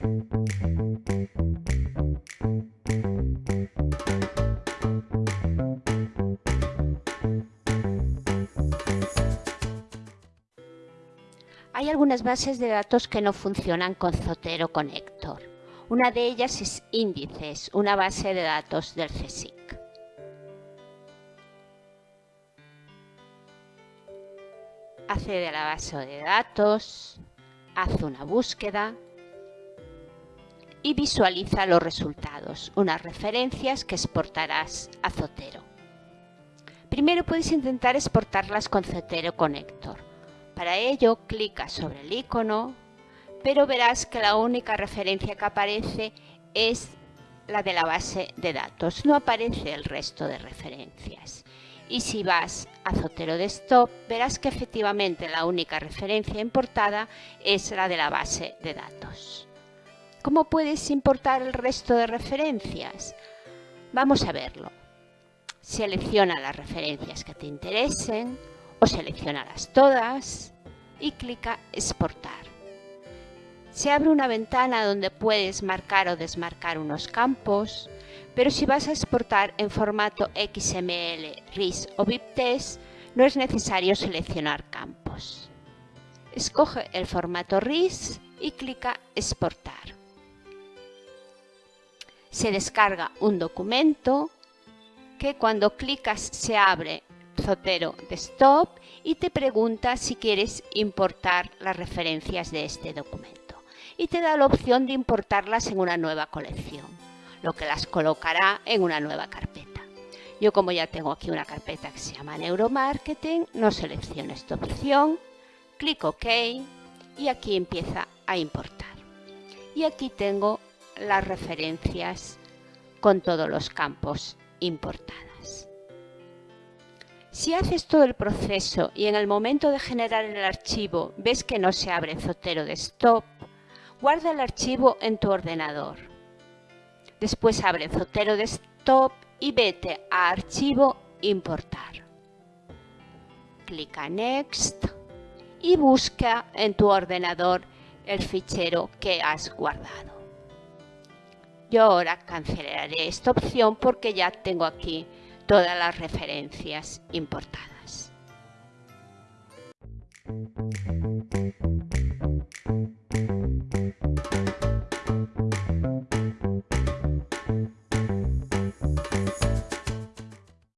Hay algunas bases de datos que no funcionan con Zotero Connector. Una de ellas es Índices, una base de datos del CSIC. Accede a la base de datos, hace una búsqueda y visualiza los resultados, unas referencias que exportarás a Zotero. Primero puedes intentar exportarlas con Zotero Connector. Para ello, clica sobre el icono, pero verás que la única referencia que aparece es la de la base de datos, no aparece el resto de referencias. Y si vas a Zotero Desktop, verás que efectivamente la única referencia importada es la de la base de datos. ¿Cómo puedes importar el resto de referencias? Vamos a verlo. Selecciona las referencias que te interesen, o seleccionarás todas y clica exportar. Se abre una ventana donde puedes marcar o desmarcar unos campos, pero si vas a exportar en formato XML, RIS o BibTeX, no es necesario seleccionar campos. Escoge el formato RIS y clica exportar. Se descarga un documento que cuando clicas se abre Zotero Desktop y te pregunta si quieres importar las referencias de este documento. Y te da la opción de importarlas en una nueva colección, lo que las colocará en una nueva carpeta. Yo como ya tengo aquí una carpeta que se llama Neuromarketing, no selecciono esta opción, clico OK y aquí empieza a importar. Y aquí tengo las referencias con todos los campos importados. Si haces todo el proceso y en el momento de generar el archivo ves que no se abre Zotero Desktop, guarda el archivo en tu ordenador. Después abre Zotero Desktop y vete a Archivo Importar. Clica Next y busca en tu ordenador el fichero que has guardado. Yo ahora cancelaré esta opción porque ya tengo aquí todas las referencias importadas.